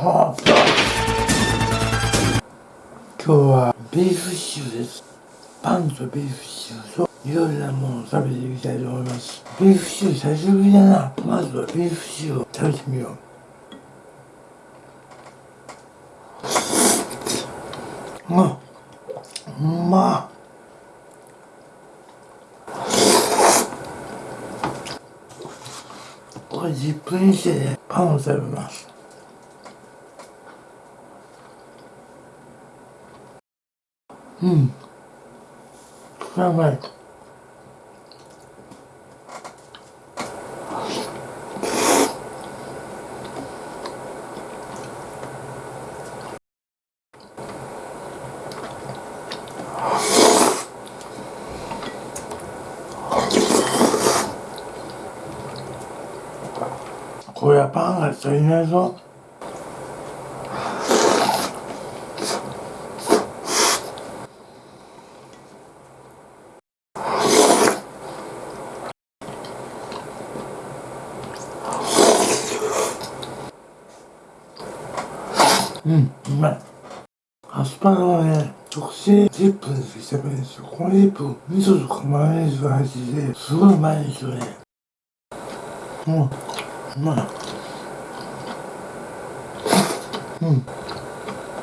今日はビーフシチューです。パンとビーフシチューといろいろなものを食べていきたいと思います。ビーフシチュー久しぶりだな。まずはビーフシチューを食べてみよう。うん。うまっ。これ10分にしてねパンを食べます。うん。やばい。これはパンが足りないぞうんうまいアスパラはね特製10分でしゃべるんですよ。この10分味噌とかマヨネーズが入っててすごいうまいんですよね。うんうまい。うん。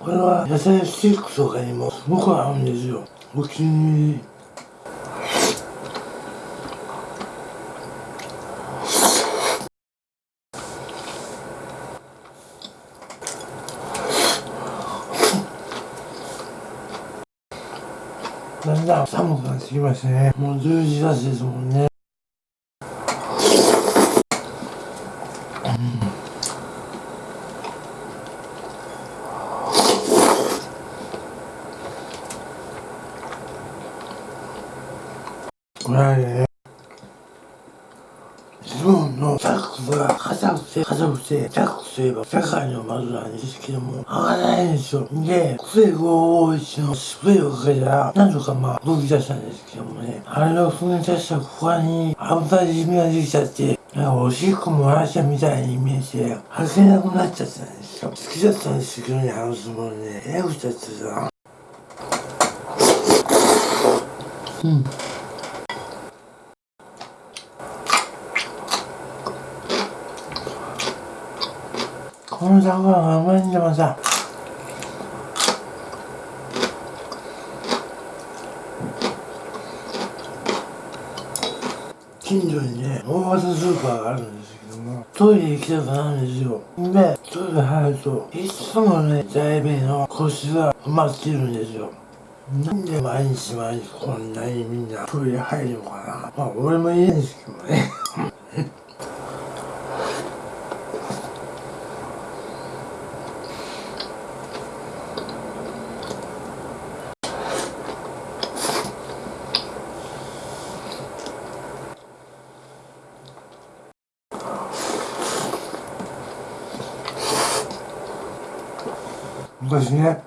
これは野菜スティックとかにもすごく合うんですよ。お気に入り。だんだん寒くなってきましたね。もう10時だしですもんね。これはね自分のジャックが硬くて硬くてジャックといえば世界のマグなんですけども合わないんですよで癖551のスプレーをかけたらなんとかまあ動き出したんですけどもねあれを踏み出した他に油じみができちゃってなんかおしっこ漏らしたみたいに見えて履けなくなっちゃったんですよ好きだったんですけどねあの相撲ねえらくちゃってさうんこの魚がうまいんだまさ近所にね大型スーパーがあるんですけどもトイレ行きたくなるんですよでトイレ入るといつもね在弁の腰が埋まってるんですよなんで毎日毎日こんなにみんなトイレ入るのかなまあ俺もいいんですけどね昔ね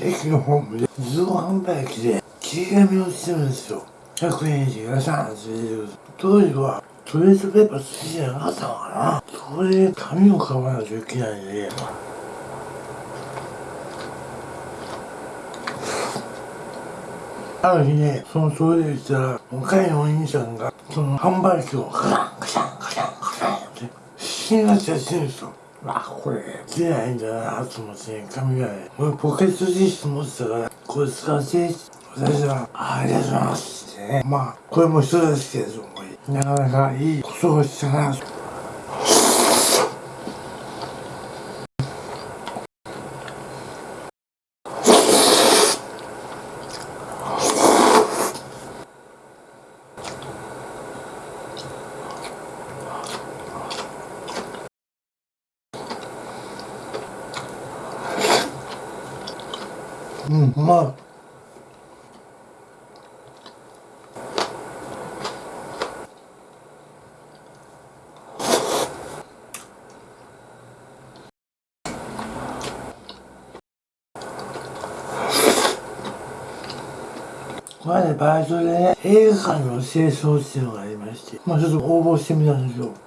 駅のホームで自動販売機で切り紙をしてるんですよ。100円以上がシャンってる当時はトイレットペーパー好きじゃなかったのかな。それで紙を買わないといけないんで。ある日ね、そのトイレ行ったら、若いお兄さんが、その販売機をカシャンカシャンカシャン気がちゃってるんですよ。あ、これ、出ないんだなと思って、髪がね、俺ポケットティッシュ持ってたから、これ使って私は、ありがとうございますってね。まあ、これも一人ですけれども、なかなかいいことをしたなと。うん、うまい。この間バイトでね、映画館の清掃っていうのがありまして、まあちょっと応募してみたんですよ。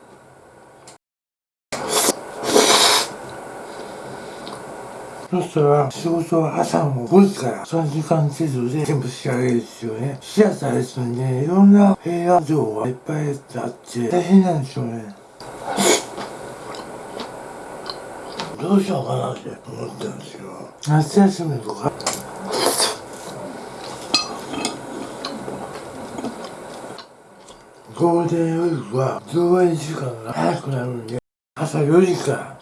そしたら仕事は朝も5時から3時間程度で全部仕上げるんですよね。シアターですので、いろんな部屋情がいっぱいあって大変なんですよね。どうしようかなって思ったんですよ。夏休みとか。ゴールデンウィークは上映時間が早くなるんで、朝4時から。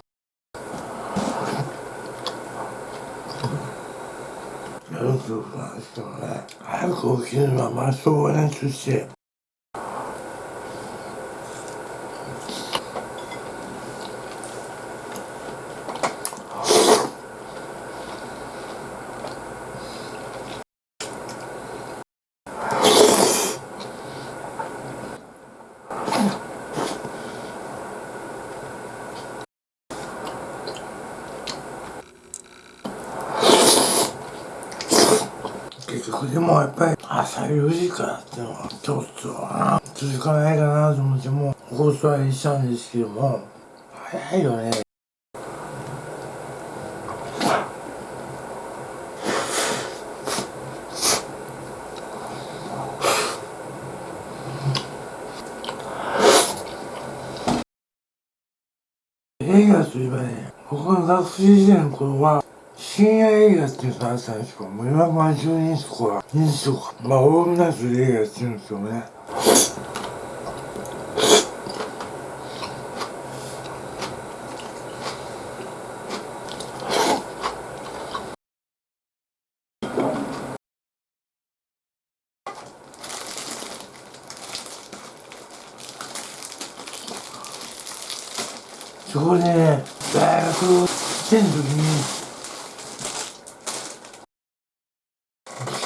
やるとなんですけどね。早く起きるのはまあしょうがないとして。結局でもやっぱり朝4時からっていうのはちょっとな続かないかなと思ってもう放送はしたんですけども早いよね映画といえばね僕が学生時代の頃は深夜映画っていうのがあったんですけどもう今ま10人とか人数とかまあオールナイトで映画やってるんですよね。そこでね大学生の時に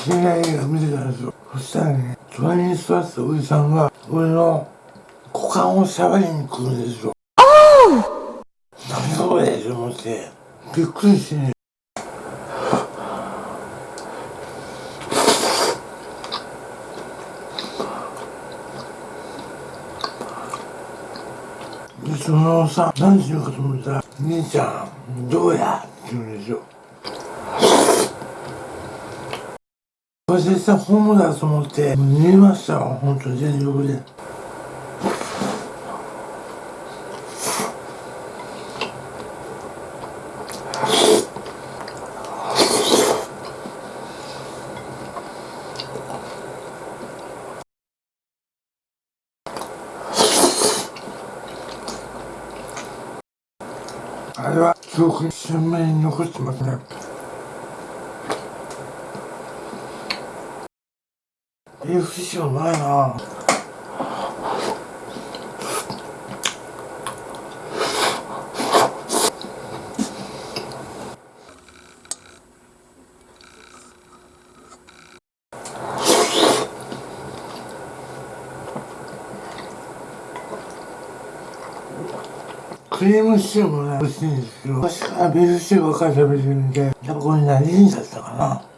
深夜映画見てたんですよ。そしたらね隣に座ってたおじさんが俺の股間を触りに来るんですよ。何それと思って。びっくりしてね。でそのさ何しようかと思ったら「兄ちゃんどうや?」って言うんですよ。私さ本物だと思って見えましたよ本当に全力で。あれは記憶に鮮明に残ってますね。え不思議はないなクリームシチューもね、美味しいんですけど、昔からビーフシチューばっかり食べてるんで、やっぱこれ馴染んじゃったかな。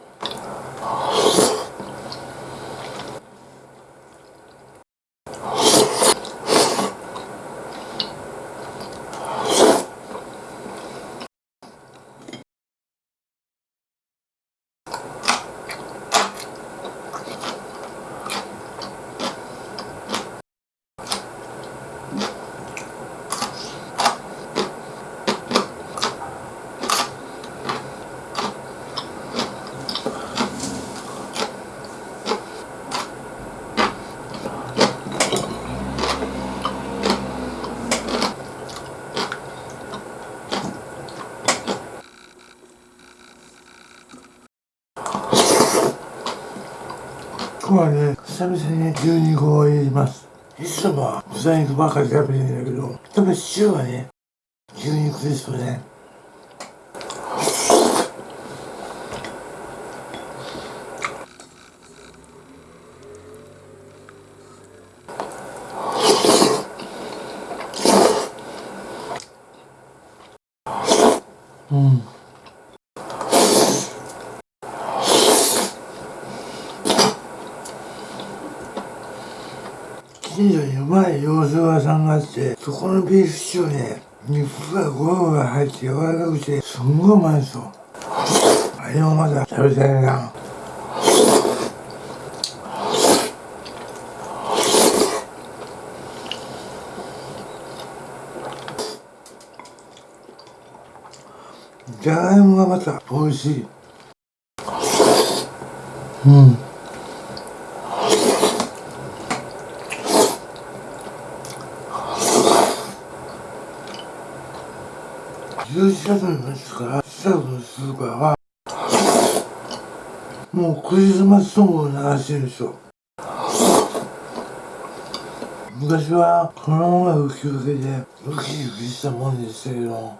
今日はね、久々に牛肉を入れます。いつもは豚肉ばかり食べてるんだけど、やっぱりシチューはね、牛肉ですよね。うん。近所にうまい。洋食屋さんがあって、そこのビーフシチューね、肉がゴロゴロ入って柔らかくて、すんごいうまいんですよ。あれもまだ食べたいな。じゃがいもがまた美味しい。うん。11月の末から4月のスーパーはもうクリスマスソングを流してるんですよ。昔はこの音楽聴くだけでウキウキしたもんでしたけど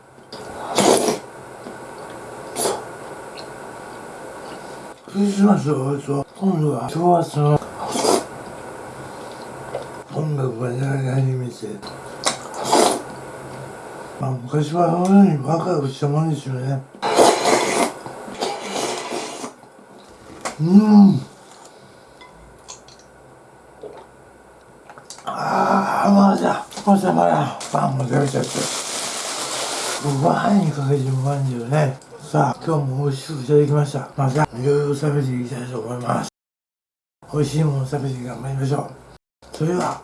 クリスマスが終わると今度は正月の音楽が流れ始めて。まあ昔はこのようにワクワクしたもんですよね。うん。ああまだ朝からパンも食べちゃって。ご飯にかけてうまいんだよね。さあ今日も美味しくいただきました。またいろいろ食べていきたいと思います。美味しいもの食べて頑張りましょう。それでは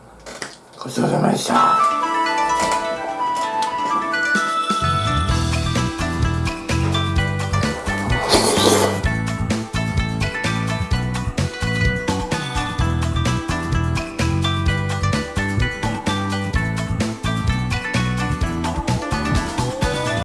ごちそうさまでした。